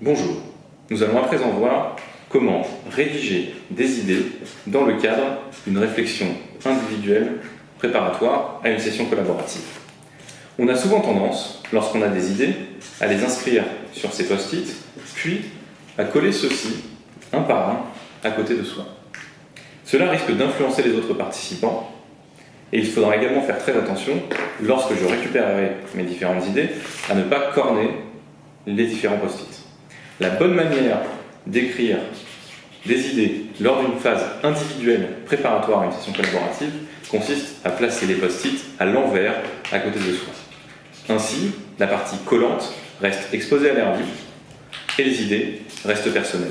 Bonjour, nous allons à présent voir comment rédiger des idées dans le cadre d'une réflexion individuelle préparatoire à une session collaborative. On a souvent tendance, lorsqu'on a des idées, à les inscrire sur ces post-it, puis à coller ceux-ci, un par un, à côté de soi. Cela risque d'influencer les autres participants, et il faudra également faire très attention, lorsque je récupérerai mes différentes idées, à ne pas corner les différents post-it. La bonne manière d'écrire des idées lors d'une phase individuelle préparatoire à une session collaborative consiste à placer les post-it à l'envers à côté de soi. Ainsi, la partie collante reste exposée à l'air libre et les idées restent personnelles.